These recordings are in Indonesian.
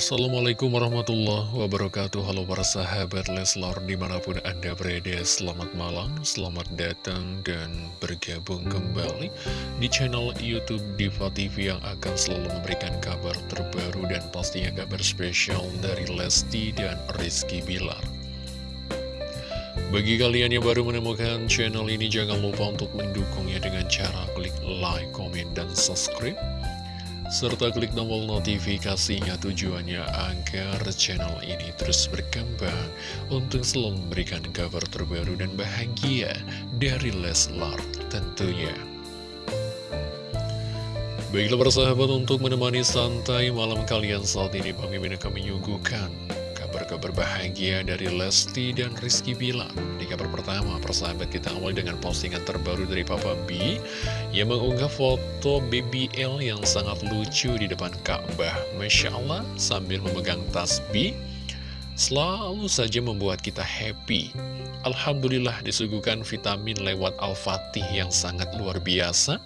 Assalamualaikum warahmatullahi wabarakatuh. Halo para sahabat Leslar di mana pun anda berada Selamat malam, selamat datang dan bergabung kembali Di channel Youtube Diva TV yang akan selalu memberikan kabar terbaru Dan pastinya kabar spesial dari Lesti dan Rizky Bilar. Bagi kalian yang baru menemukan channel ini, jangan lupa untuk mendukungnya dengan cara klik like, komen, dan subscribe serta klik tombol notifikasinya tujuannya agar channel ini terus berkembang untuk selalu memberikan kabar terbaru dan bahagia dari Leslar tentunya. Baiklah persahabat untuk menemani santai malam kalian saat ini Bang Mimin akan menyuguhkan kabar-kabar bahagia dari Lesti dan Rizky Bilar. Di kabar pertama, persahabat kita awali dengan postingan terbaru dari Papa B Yang mengunggah foto BBL yang sangat lucu di depan Ka'bah. Masya Allah, sambil memegang tasbih Selalu saja membuat kita happy. Alhamdulillah disuguhkan vitamin lewat Al-Fatih yang sangat luar biasa.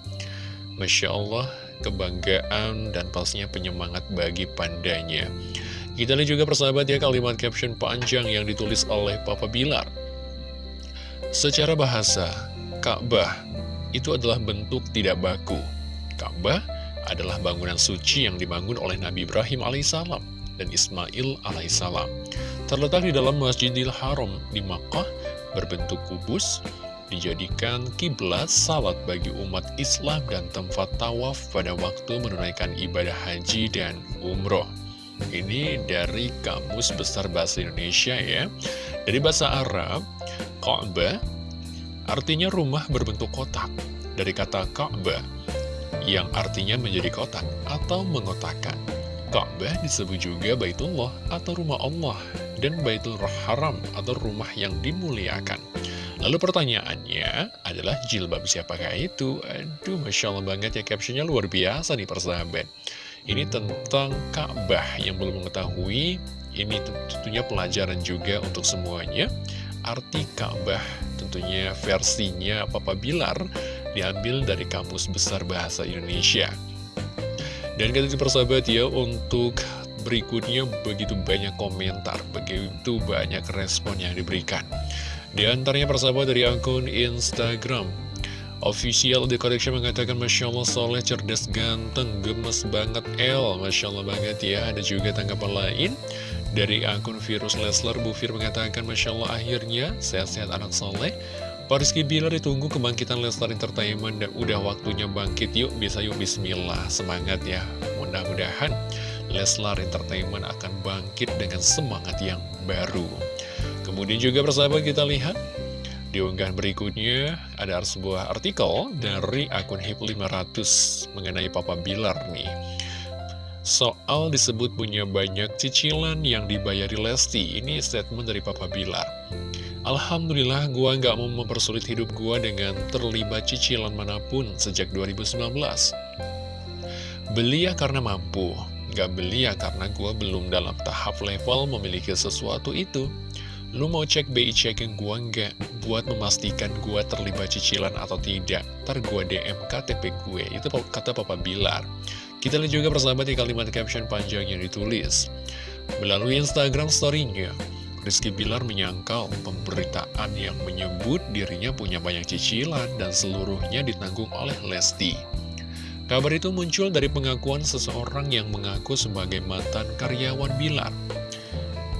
Masya Allah, kebanggaan dan pastinya penyemangat bagi pandanya kita lihat juga persahabat ya kalimat caption panjang yang ditulis oleh Papa Bilar. Secara bahasa, Ka'bah itu adalah bentuk tidak baku. Ka'bah adalah bangunan suci yang dibangun oleh Nabi Ibrahim alaihissalam dan Ismail alaihissalam. Terletak di dalam Masjidil Haram di Makkah, berbentuk kubus, dijadikan kiblat salat bagi umat Islam dan tempat tawaf pada waktu menunaikan ibadah haji dan umroh. Ini dari Kamus Besar Bahasa Indonesia ya. Dari bahasa Arab Ka'bah artinya rumah berbentuk kotak. Dari kata Ka'bah yang artinya menjadi kotak atau mengotakkan. Ka'bah disebut juga Baitullah atau rumah Allah dan Baitul Haram atau rumah yang dimuliakan. Lalu pertanyaannya adalah jilbab siapakah itu? Aduh, Masya Allah banget ya captionnya luar biasa nih persahabat ini tentang Ka'bah. Yang belum mengetahui Ini tentunya pelajaran juga untuk semuanya. Arti Ka'bah tentunya versinya Papa Bilar Diambil dari Kamus Besar Bahasa Indonesia. Dan kata persahabat ya untuk berikutnya begitu banyak komentar Begitu banyak respon yang diberikan. Di antaranya persahabat dari akun Instagram Official The Collection mengatakan Masya Allah soleh, cerdas, ganteng, gemes banget. El Masya Allah banget ya. Ada juga tanggapan lain? Dari akun Virus Lesler Bu Fir mengatakan Masya Allah akhirnya sehat-sehat anak soleh. Pak Rizky Bilar ditunggu kebangkitan Leslar Entertainment. Dan udah waktunya bangkit. Yuk bisa yuk bismillah. Semangat ya. Mudah-mudahan Leslar Entertainment akan bangkit dengan semangat yang baru. Kemudian juga persahabat kita lihat di unggahan berikutnya ada sebuah artikel dari akun HIP500 mengenai Papa Bilar nih. Soal disebut punya banyak cicilan yang dibayari Lesti, ini statement dari Papa Bilar. Alhamdulillah gua nggak mau mempersulit hidup gua dengan terlibat cicilan mana pun sejak 2019. Beli ya karena mampu, nggak beli ya karena gua belum dalam tahap level memiliki sesuatu itu. Lu mau cek BI checking gua nggak buat memastikan gua terlibat cicilan atau tidak? Ntar gua DM KTP gue, itu kata Papa Bilar. Kita lihat juga persahabat di kalimat caption panjang yang ditulis. Melalui Instagram story-nya, Rizky Bilar menyangkal pemberitaan yang menyebut dirinya punya banyak cicilan dan seluruhnya ditanggung oleh Lesti. Kabar itu muncul dari pengakuan seseorang yang mengaku sebagai mantan karyawan Bilar.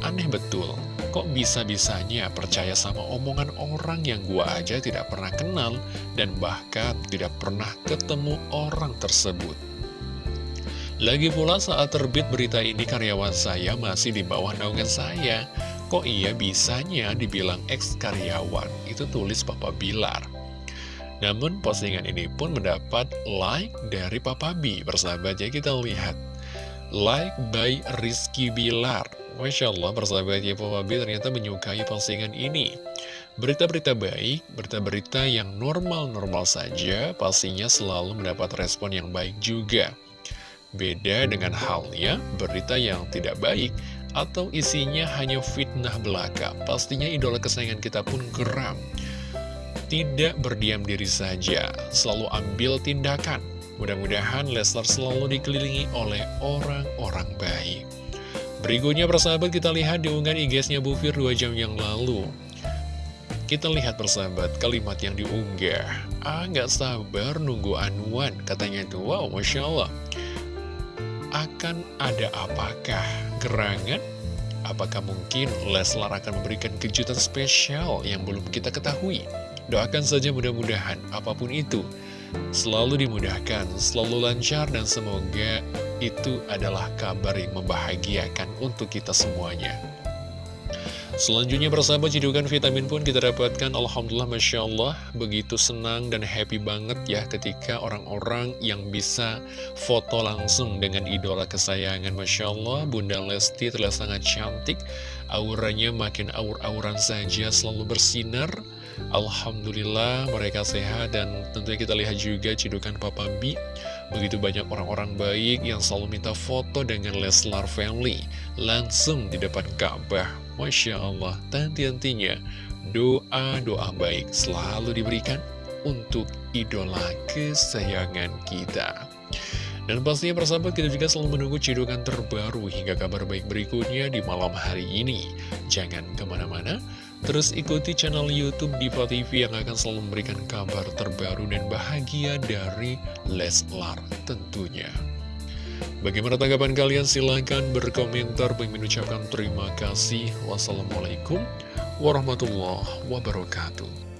Aneh betul, kok bisa-bisanya percaya sama omongan orang yang gua aja tidak pernah kenal dan bahkan tidak pernah ketemu orang tersebut. Lagi pula saat terbit berita ini karyawan saya masih di bawah naungan saya. Kok iya bisanya dibilang ex-karyawan? Itu tulis Papa Bilar. Namun postingan ini pun mendapat like dari Papa B. Bersahabat ya kita lihat. Like by Rizky Bilar Masya Allah, persahabatnya Papa B ternyata menyukai postingan ini. Berita-berita baik, berita-berita yang normal-normal saja, pastinya selalu mendapat respon yang baik juga. Beda dengan halnya berita yang tidak baik, atau isinya hanya fitnah belaka, pastinya idola kesayangan kita pun geram. Tidak berdiam diri saja, selalu ambil tindakan. Mudah-mudahan Leslar selalu dikelilingi oleh orang-orang baik. Berikutnya persahabat kita lihat di unggahan IG-nya Bu Fir 2 jam yang lalu kita lihat persahabat kalimat yang diunggah Ah nggak sabar nunggu anuan Katanya itu wow Masya Allah Akan ada apakah gerangan? Apakah mungkin Leslar akan memberikan kejutan spesial yang belum kita ketahui? Doakan saja mudah-mudahan apa pun itu Selalu dimudahkan, selalu lancar dan semoga itu adalah kabar yang membahagiakan untuk kita semuanya. Selanjutnya persahabat cidukan vitamin pun kita dapatkan. Alhamdulillah Masya Allah Begitu senang dan happy banget ya ketika orang-orang yang bisa foto langsung dengan idola kesayangan. Masya Allah Bunda Lesti terlihat sangat cantik. Auranya makin aur-auran saja selalu bersinar. Alhamdulillah mereka sehat. Dan tentunya kita lihat juga cidukan Papa B Begitu banyak orang-orang baik yang selalu minta foto dengan Leslar Family Langsung di depan Ka'bah Masya Allah, tanti-tantinya doa-doa baik selalu diberikan untuk idola kesayangan kita. Dan pastinya persahabat kita juga selalu menunggu cidukan terbaru hingga kabar baik berikutnya di malam hari ini. Jangan ke mana-mana, terus ikuti channel Youtube Diva TV yang akan selalu memberikan kabar terbaru dan bahagia dari Leslar tentunya. Bagaimana tanggapan kalian? Silahkan berkomentar. Pengen ucapkan terima kasih. Wassalamualaikum warahmatullahi wabarakatuh.